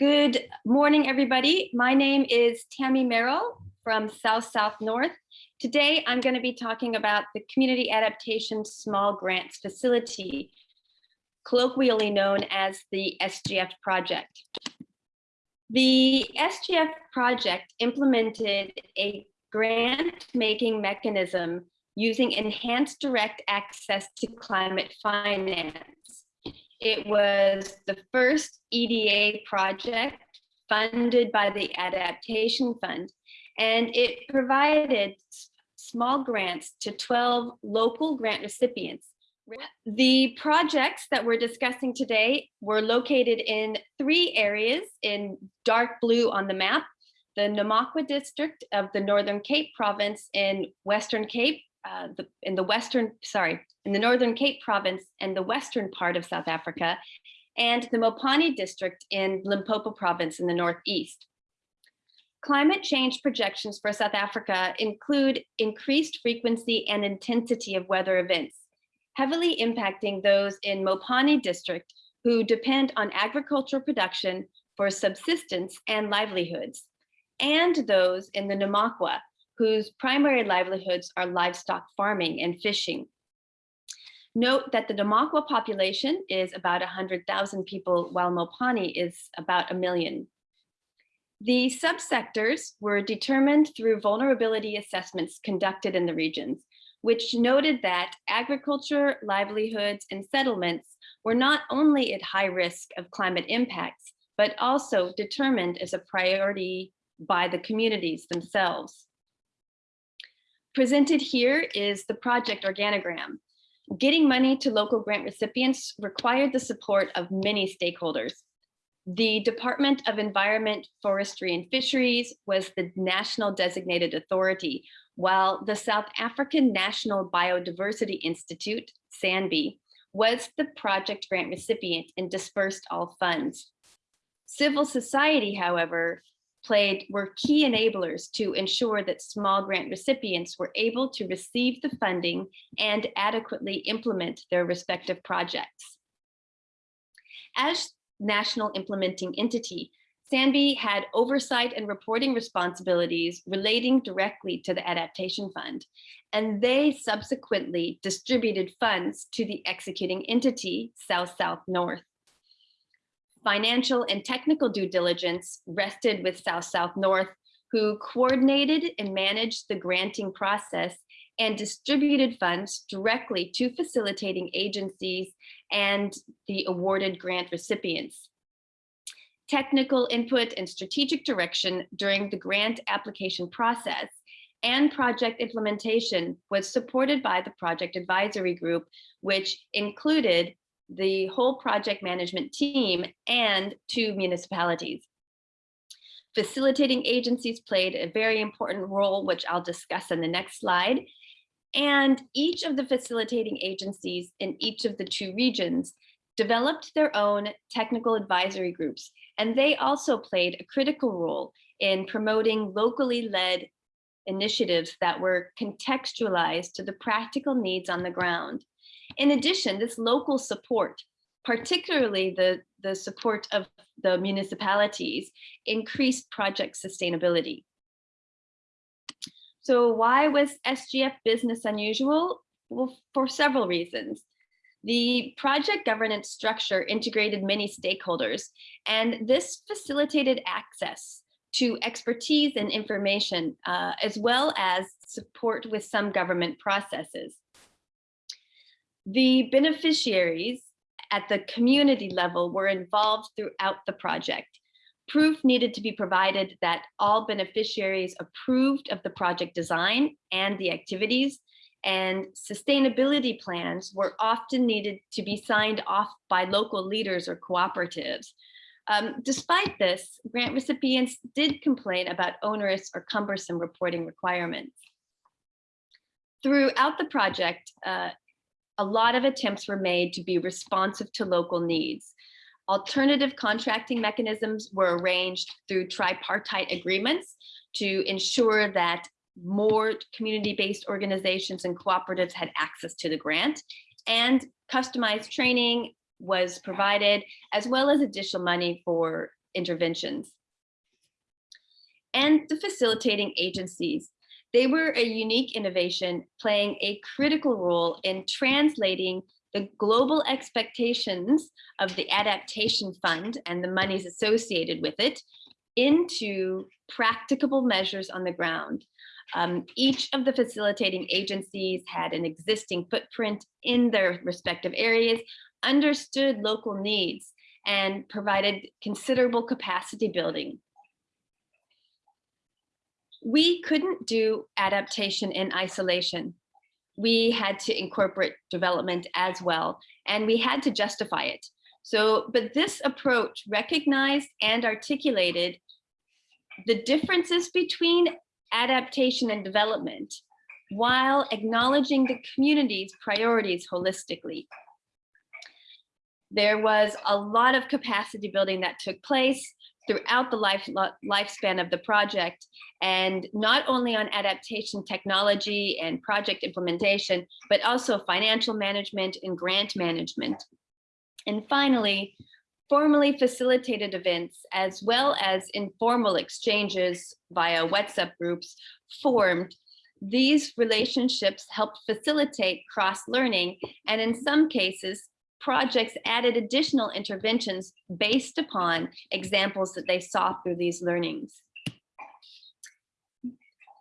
Good morning, everybody. My name is Tammy Merrill from South South North. Today, I'm going to be talking about the Community Adaptation Small Grants Facility, colloquially known as the SGF project. The SGF project implemented a grant-making mechanism using enhanced direct access to climate finance it was the first EDA project funded by the Adaptation Fund, and it provided small grants to 12 local grant recipients. The projects that we're discussing today were located in three areas in dark blue on the map, the Namaqua district of the Northern Cape province in Western Cape, uh, the, in the western, sorry, in the Northern Cape province and the western part of South Africa, and the Mopani district in Limpopo province in the northeast. Climate change projections for South Africa include increased frequency and intensity of weather events, heavily impacting those in Mopani district who depend on agricultural production for subsistence and livelihoods, and those in the Namaqua whose primary livelihoods are livestock farming and fishing. Note that the Namaqua population is about 100,000 people, while Mopani is about a million. The subsectors were determined through vulnerability assessments conducted in the regions, which noted that agriculture, livelihoods, and settlements were not only at high risk of climate impacts, but also determined as a priority by the communities themselves. Presented here is the project organogram. Getting money to local grant recipients required the support of many stakeholders. The Department of Environment, Forestry and Fisheries was the national designated authority, while the South African National Biodiversity Institute, SANBI, was the project grant recipient and dispersed all funds. Civil society, however, played were key enablers to ensure that small grant recipients were able to receive the funding and adequately implement their respective projects. As national implementing entity, SANBI had oversight and reporting responsibilities relating directly to the Adaptation Fund, and they subsequently distributed funds to the executing entity, South-South-North financial and technical due diligence rested with South-South-North, who coordinated and managed the granting process and distributed funds directly to facilitating agencies and the awarded grant recipients. Technical input and strategic direction during the grant application process and project implementation was supported by the project advisory group, which included the whole project management team and two municipalities. Facilitating agencies played a very important role, which I'll discuss in the next slide. And each of the facilitating agencies in each of the two regions developed their own technical advisory groups, and they also played a critical role in promoting locally led initiatives that were contextualized to the practical needs on the ground. In addition, this local support, particularly the, the support of the municipalities, increased project sustainability. So why was SGF business unusual? Well, for several reasons. The project governance structure integrated many stakeholders, and this facilitated access to expertise and information, uh, as well as support with some government processes. The beneficiaries at the community level were involved throughout the project. Proof needed to be provided that all beneficiaries approved of the project design and the activities and sustainability plans were often needed to be signed off by local leaders or cooperatives. Um, despite this, grant recipients did complain about onerous or cumbersome reporting requirements. Throughout the project, uh, a lot of attempts were made to be responsive to local needs. Alternative contracting mechanisms were arranged through tripartite agreements to ensure that more community-based organizations and cooperatives had access to the grant and customized training was provided as well as additional money for interventions. And the facilitating agencies. They were a unique innovation playing a critical role in translating the global expectations of the adaptation fund and the monies associated with it into practicable measures on the ground. Um, each of the facilitating agencies had an existing footprint in their respective areas, understood local needs, and provided considerable capacity building. We couldn't do adaptation in isolation. We had to incorporate development as well, and we had to justify it. So, but this approach recognized and articulated the differences between adaptation and development while acknowledging the community's priorities holistically. There was a lot of capacity building that took place throughout the life, lifespan of the project and not only on adaptation technology and project implementation, but also financial management and grant management. And finally, formally facilitated events as well as informal exchanges via WhatsApp groups formed. These relationships helped facilitate cross-learning and in some cases, projects added additional interventions based upon examples that they saw through these learnings.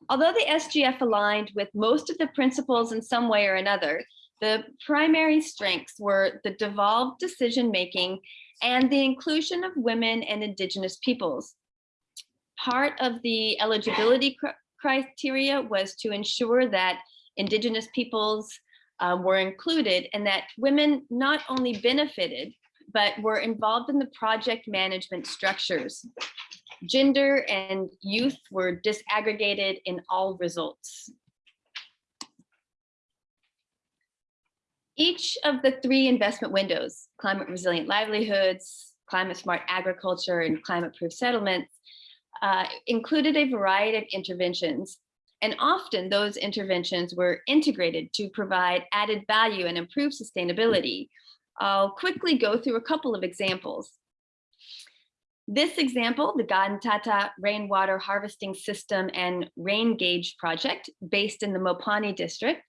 Although the SGF aligned with most of the principles in some way or another, the primary strengths were the devolved decision-making and the inclusion of women and indigenous peoples. Part of the eligibility cr criteria was to ensure that indigenous peoples uh, were included and that women not only benefited, but were involved in the project management structures. Gender and youth were disaggregated in all results. Each of the three investment windows, climate resilient livelihoods, climate smart agriculture, and climate proof settlements, uh, included a variety of interventions. And often those interventions were integrated to provide added value and improve sustainability. I'll quickly go through a couple of examples. This example, the Gantata Rainwater Harvesting System and Rain Gauge Project, based in the Mopani district,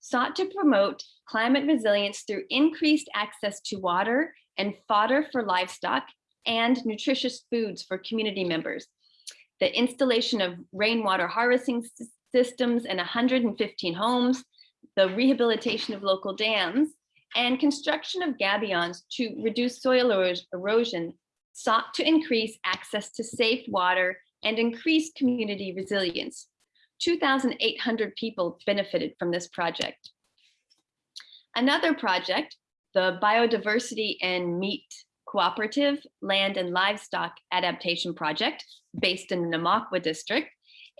sought to promote climate resilience through increased access to water and fodder for livestock and nutritious foods for community members. The installation of rainwater harvesting systems in 115 homes, the rehabilitation of local dams, and construction of gabions to reduce soil erosion sought to increase access to safe water and increase community resilience. 2,800 people benefited from this project. Another project, the Biodiversity and Meat Cooperative Land and Livestock Adaptation Project, based in the Namaqua district,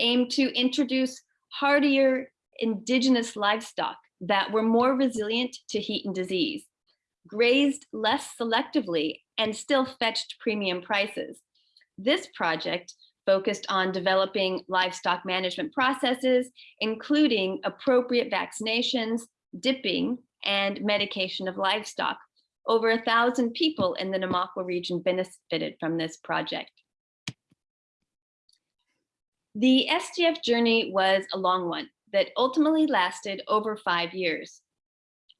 aimed to introduce hardier indigenous livestock that were more resilient to heat and disease, grazed less selectively, and still fetched premium prices. This project focused on developing livestock management processes, including appropriate vaccinations, dipping, and medication of livestock. Over a thousand people in the Namaqua region benefited from this project. The SGF journey was a long one that ultimately lasted over five years.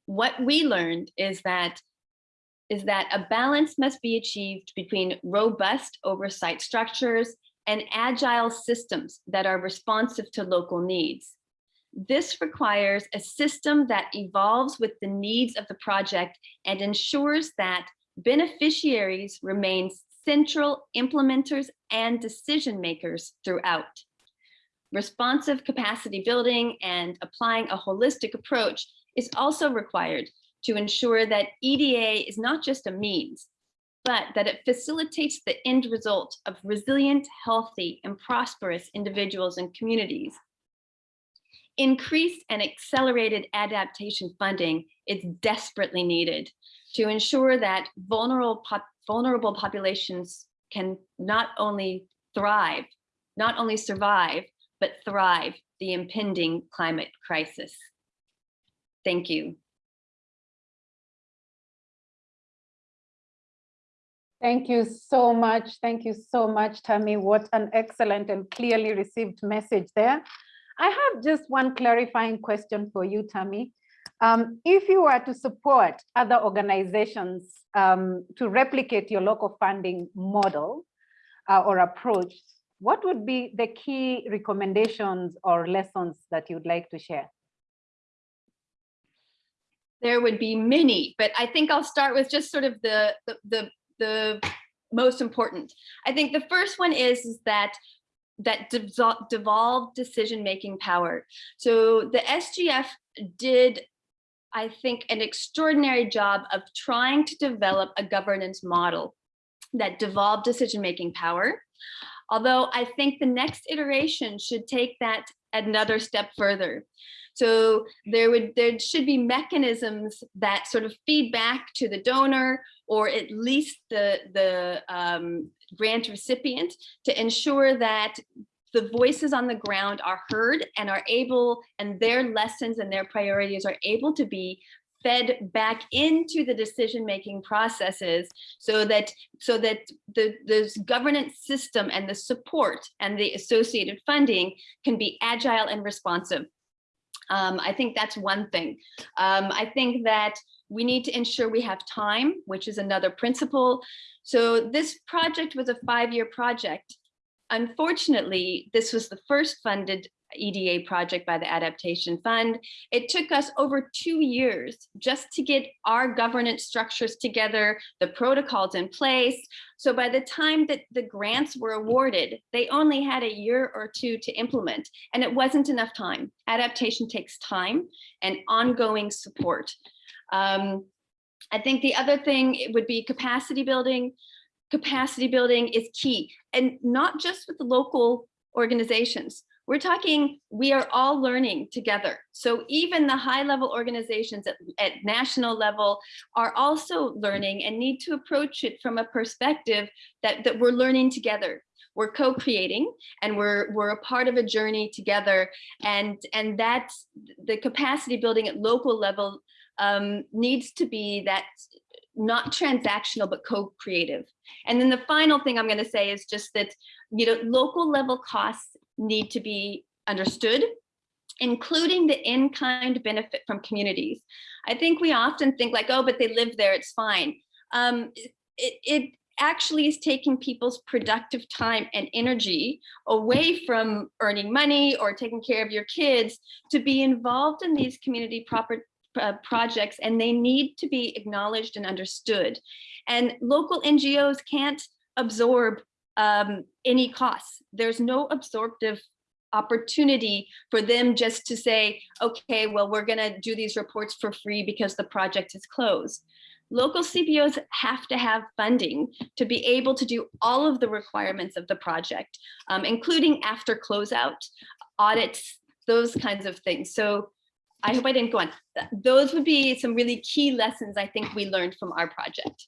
What we learned is that is that a balance must be achieved between robust oversight structures and agile systems that are responsive to local needs. This requires a system that evolves with the needs of the project and ensures that beneficiaries remain central implementers and decision makers throughout. Responsive capacity building and applying a holistic approach is also required to ensure that EDA is not just a means, but that it facilitates the end result of resilient, healthy, and prosperous individuals and communities. Increased and accelerated adaptation funding is desperately needed to ensure that vulnerable, pop vulnerable populations can not only thrive, not only survive, but thrive the impending climate crisis. Thank you. Thank you so much. Thank you so much, Tammy. What an excellent and clearly received message there. I have just one clarifying question for you, Tammy. Um, if you were to support other organizations um, to replicate your local funding model uh, or approach, what would be the key recommendations or lessons that you'd like to share? There would be many, but I think I'll start with just sort of the, the, the, the most important. I think the first one is, is that that devolved decision-making power. So the SGF did, I think, an extraordinary job of trying to develop a governance model that devolved decision-making power. Although I think the next iteration should take that another step further. So there would there should be mechanisms that sort of feed back to the donor or at least the, the um, grant recipient to ensure that the voices on the ground are heard and are able and their lessons and their priorities are able to be fed back into the decision-making processes so that so that the this governance system and the support and the associated funding can be agile and responsive um, I think that's one thing. Um, I think that we need to ensure we have time, which is another principle. So this project was a five-year project. Unfortunately, this was the first funded EDA project by the Adaptation Fund. It took us over two years just to get our governance structures together, the protocols in place. So by the time that the grants were awarded, they only had a year or two to implement, and it wasn't enough time. Adaptation takes time and ongoing support. Um, I think the other thing would be capacity building. Capacity building is key, and not just with the local organizations. We're talking, we are all learning together. So even the high level organizations at, at national level are also learning and need to approach it from a perspective that, that we're learning together. We're co-creating and we're we're a part of a journey together. And and that's the capacity building at local level um, needs to be that not transactional but co-creative. And then the final thing i'm going to say is just that you know local level costs need to be understood, including the in-kind benefit from communities. I think we often think like, oh, but they live there, it's fine. Um, it, it actually is taking people's productive time and energy away from earning money or taking care of your kids to be involved in these community proper uh, projects and they need to be acknowledged and understood. And local NGOs can't absorb um, any costs. There's no absorptive opportunity for them just to say, okay, well, we're gonna do these reports for free because the project is closed. Local CBOs have to have funding to be able to do all of the requirements of the project, um, including after closeout, audits, those kinds of things. So I hope I didn't go on. Those would be some really key lessons I think we learned from our project.